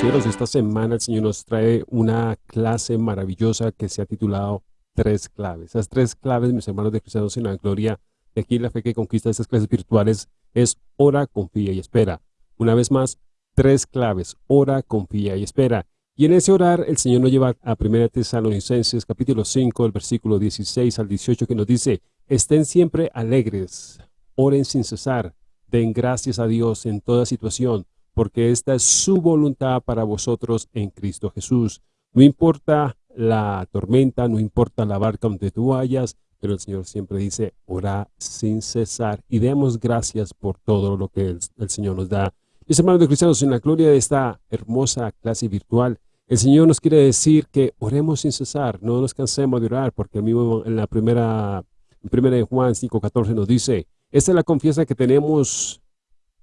cielos. Esta semana el Señor nos trae una clase maravillosa que se ha titulado Tres Claves. Esas tres claves, mis hermanos de Cristianos en la Gloria, de aquí la fe que conquista estas clases virtuales es ora, confía y espera. Una vez más, tres claves, ora, confía y espera. Y en ese orar el Señor nos lleva a 1 Tesalonicenses capítulo 5, el versículo 16 al 18 que nos dice, estén siempre alegres, oren sin cesar, den gracias a Dios en toda situación, porque esta es su voluntad para vosotros en Cristo Jesús. No importa la tormenta, no importa la barca donde tú vayas, pero el Señor siempre dice, ora sin cesar y demos gracias por todo lo que el, Señor nos da. Mis hermanos de cristianos, en la gloria de esta hermosa clase virtual, el Señor nos quiere decir que oremos sin cesar, no nos cansemos de orar, porque el mismo en la primera, en primera de Juan 5.14 nos dice, esta es la confianza que tenemos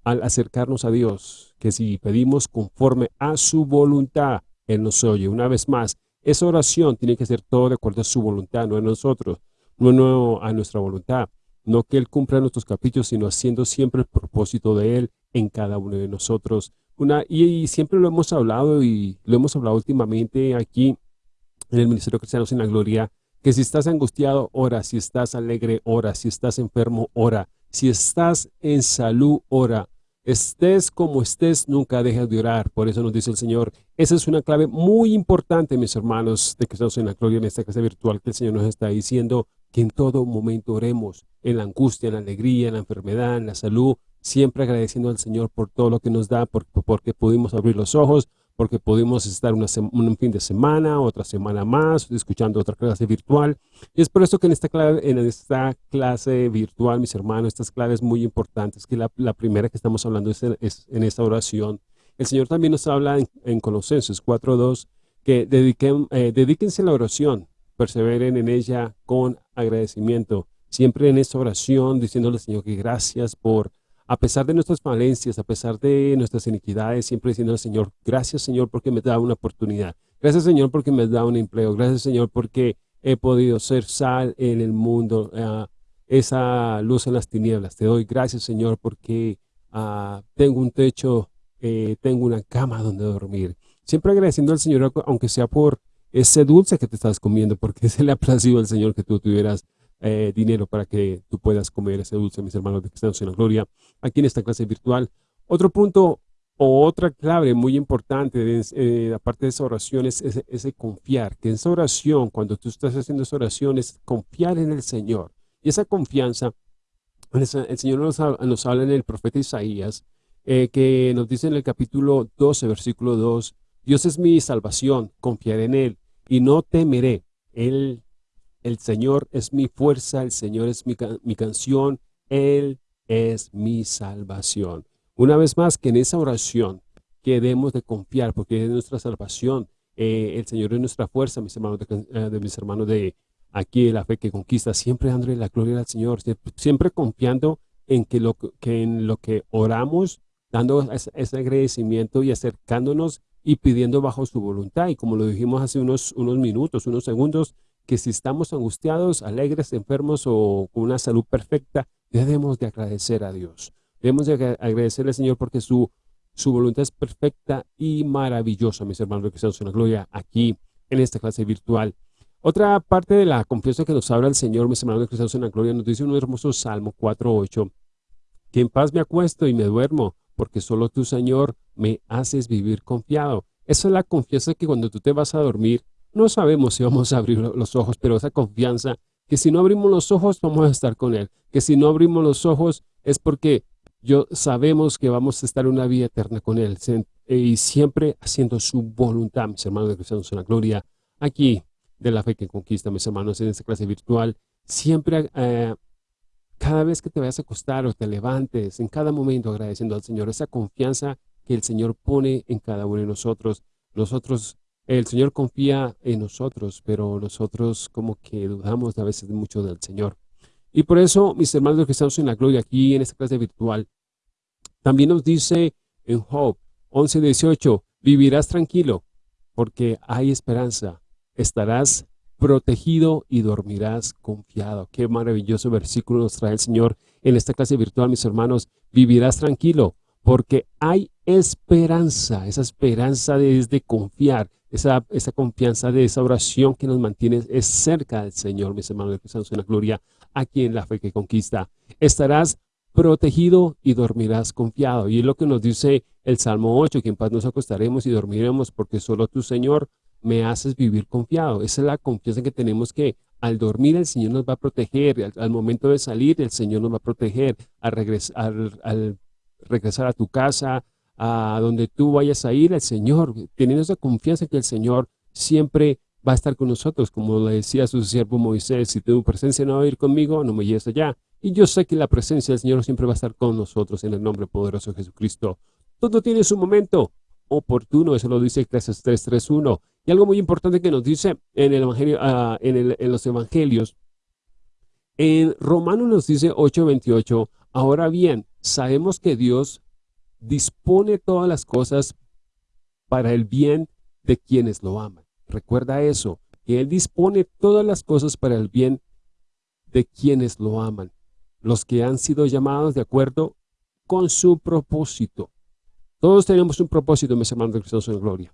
al acercarnos a Dios, que si pedimos conforme a su voluntad, Él nos oye. Una vez más, esa oración tiene que ser todo de acuerdo a su voluntad, no a nosotros, no, a nuestra voluntad. No que Él cumpla nuestros capítulos, sino haciendo siempre el propósito de Él en cada uno de nosotros. Una, y, siempre lo hemos hablado y lo hemos hablado últimamente aquí en el Ministerio Cristiano Sin la Gloria, que si estás angustiado, ora, si estás alegre, ora, si estás enfermo, ora, si estás en salud, ora, Estés como estés, nunca dejes de orar. Por eso nos dice el Señor. Esa es una clave muy importante, mis hermanos, de que estamos en la gloria en esta casa virtual que el Señor nos está diciendo que en todo momento oremos, en la angustia, en la alegría, en la enfermedad, en la salud, siempre agradeciendo al Señor por todo lo que nos da, porque pudimos abrir los ojos, porque pudimos estar un fin de semana, otra semana más, escuchando otra clase virtual. Y es por eso que en esta, clave, en esta clase virtual, mis hermanos, estas claves muy importantes, que la, primera que estamos hablando es en, esta oración. El Señor también nos habla en, Colosenses 4.2 que dediquen, eh, dedíquense a la oración, perseveren en ella con agradecimiento. Siempre en esta oración, diciéndole al Señor que gracias por a pesar de nuestras falencias, a pesar de nuestras iniquidades, siempre diciendo al Señor, gracias Señor porque me da una oportunidad. Gracias Señor porque me da un empleo. Gracias Señor porque he podido ser sal en el mundo, eh, esa luz en las tinieblas. Te doy gracias Señor porque ah, tengo un techo, eh, tengo una cama donde dormir. Siempre agradeciendo al Señor, aunque sea por ese dulce que te estás comiendo, porque se le ha placido al Señor que tú tuvieras eh, dinero para que tú puedas comer ese dulce, mis hermanos de Cristianos en la Gloria, aquí en esta clase virtual. Otro punto o otra clave muy importante, eh, aparte de esa oración, es ese, confiar, que esa oración, cuando tú estás haciendo esa oración, es confiar en el Señor. Y esa confianza, el Señor nos, nos habla en el profeta Isaías, eh, que nos dice en el capítulo 12, versículo 2, Dios es mi salvación, confiaré en Él y no temeré. Él el Señor es mi fuerza, el Señor es mi, canción, Él es mi salvación. Una vez más, que en esa oración que debemos de confiar, porque es nuestra salvación, eh, el Señor es nuestra fuerza, mis hermanos de, eh, mis hermanos de aquí, la fe que conquista, siempre dándole la gloria al Señor, siempre, confiando en que, lo, que en lo que oramos, dando ese, agradecimiento y acercándonos y pidiendo bajo su voluntad. Y como lo dijimos hace unos, unos minutos, unos segundos, que si estamos angustiados, alegres, enfermos o con una salud perfecta, debemos de agradecer a Dios. Debemos de agradecerle al Señor porque su, su voluntad es perfecta y maravillosa, mis hermanos que estamos en la gloria, aquí en esta clase virtual. Otra parte de la confianza que nos habla el Señor, mis hermanos cristianos en la gloria, nos dice un hermoso Salmo 4.8, que en paz me acuesto y me duermo, porque solo tú, Señor, me haces vivir confiado. Esa es la confianza que cuando tú te vas a dormir, no sabemos si vamos a abrir los ojos, pero esa confianza que si no abrimos los ojos vamos a estar con Él. Que si no abrimos los ojos es porque yo sabemos que vamos a estar una vida eterna con Él. Y siempre haciendo su voluntad, mis hermanos de Cristianos en la Gloria, aquí de la fe que conquista, mis hermanos, en esta clase virtual. Siempre, eh, cada vez que te vayas a acostar o te levantes, en cada momento agradeciendo al Señor, esa confianza que el Señor pone en cada uno de nosotros. Nosotros el Señor confía en nosotros, pero nosotros como que dudamos a veces mucho del Señor. Y por eso, mis hermanos que estamos en la gloria aquí en esta clase virtual, también nos dice en Job 11.18, vivirás tranquilo porque hay esperanza, estarás protegido y dormirás confiado. Qué maravilloso versículo nos trae el Señor en esta clase virtual, mis hermanos. Vivirás tranquilo porque hay esperanza. Esa esperanza es de confiar, esa, esa confianza de esa oración que nos mantiene es cerca del Señor, mis hermanos, que en la gloria, aquí en la fe que conquista. Estarás protegido y dormirás confiado. Y es lo que nos dice el Salmo 8, que en paz nos acostaremos y dormiremos porque solo tú, Señor, me haces vivir confiado. Esa es la confianza que tenemos que al dormir el Señor nos va a proteger, al, momento de salir el Señor nos va a proteger, al, al regresar a tu casa, a donde tú vayas a ir, el Señor, teniendo esa confianza que el Señor siempre va a estar con nosotros, como le decía su siervo Moisés, si tu presencia no va a ir conmigo, no me lleves allá. Y yo sé que la presencia del Señor siempre va a estar con nosotros en el nombre poderoso de Jesucristo. Todo tiene su momento oportuno, eso lo dice Eclesiastes 3.3.1. Y algo muy importante que nos dice en, el evangelio, en, en los evangelios, en Romanos nos dice 8.28, ahora bien, sabemos que Dios dispone todas las cosas para el bien de quienes lo aman. Recuerda eso, que Él dispone todas las cosas para el bien de quienes lo aman, los que han sido llamados de acuerdo con su propósito. Todos tenemos un propósito, mis hermanos de Cristo en gloria.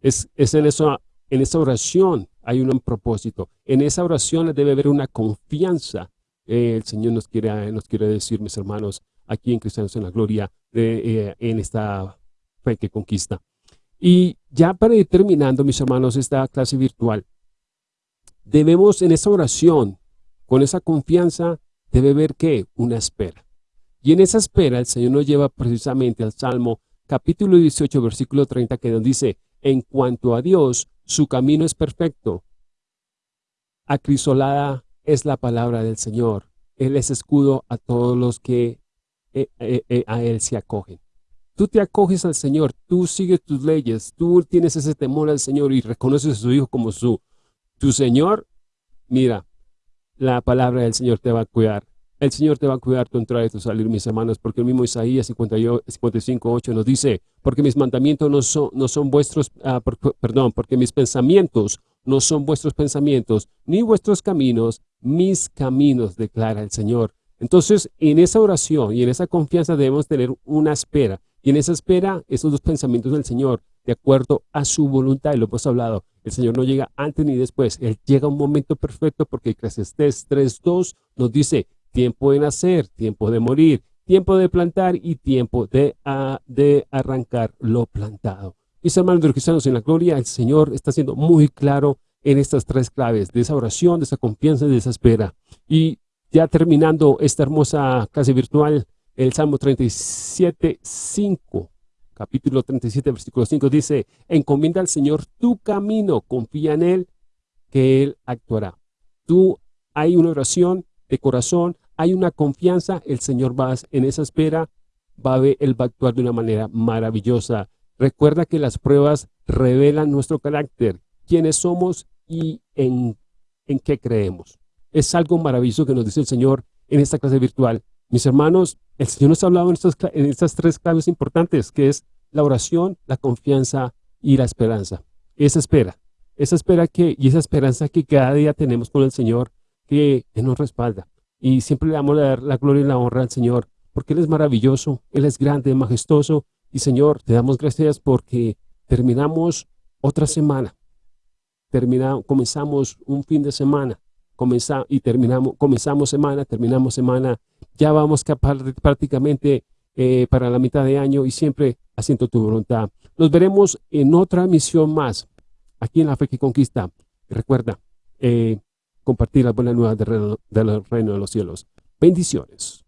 Es, en, eso, en esa oración hay un propósito. En esa oración debe haber una confianza. el Señor nos quiere, nos quiere decir, mis hermanos, aquí en Cristianos en la Gloria, eh, en esta fe que conquista. Y ya para ir terminando, mis hermanos, esta clase virtual, debemos en esa oración, con esa confianza, debe haber que una espera. Y en esa espera el Señor nos lleva precisamente al Salmo capítulo 18, versículo 30, que nos dice, en cuanto a Dios, su camino es perfecto. Acrisolada es la palabra del Señor. Él es escudo a todos los que eh, eh, eh, a Él se acogen. Tú te acoges al Señor, tú sigues tus leyes, tú tienes ese temor al Señor y reconoces a su Hijo como su, tu Señor. Mira, la palabra del Señor te va a cuidar. El Señor te va a cuidar tu entrada tu salir, mis hermanos, porque el mismo Isaías 55, 8 nos dice, porque mis mandamientos no son, no son vuestros, ah, perdón, porque mis pensamientos no son vuestros pensamientos, ni vuestros caminos, mis caminos, declara el Señor. Entonces, en esa oración y en esa confianza debemos tener una espera. Y en esa espera, esos dos pensamientos del Señor, de acuerdo a su voluntad, y lo hemos hablado, el Señor no llega antes ni después. Él llega a un momento perfecto porque Eclesiastés 3.2 nos dice, tiempo de nacer, tiempo de morir, tiempo de plantar y tiempo de, de arrancar lo plantado. Mis hermanos de los cristianos en la gloria, el Señor está siendo muy claro en estas tres claves, de esa oración, de esa confianza y de esa espera. Y ya terminando esta hermosa clase virtual, el Salmo 37, 5, capítulo 37, versículo 5, dice, encomienda al Señor tu camino, confía en Él, que Él actuará. Tú, hay una oración de corazón, hay una confianza, el Señor va en esa espera, va a ver, Él va a actuar de una manera maravillosa. Recuerda que las pruebas revelan nuestro carácter, quiénes somos y en, en qué creemos. Es algo maravilloso que nos dice el Señor en esta clase virtual. Mis hermanos, el Señor nos ha hablado en estas, tres claves importantes, que es la oración, la confianza y la esperanza. Esa espera, esa espera que, y esa esperanza que cada día tenemos con el Señor, que nos respalda. Y siempre le damos la, la gloria y la honra al Señor, porque Él es maravilloso, Él es grande, majestuoso. Y Señor, te damos gracias porque terminamos otra semana. Terminamos, comenzamos un fin de semana comenzamos y terminamos, comenzamos semana, terminamos semana, ya vamos prácticamente eh, para la mitad de año y siempre haciendo tu voluntad. Nos veremos en otra misión más, aquí en la fe que conquista. Recuerda, eh, compartir las buenas nuevas del reino, del reino de los cielos. Bendiciones.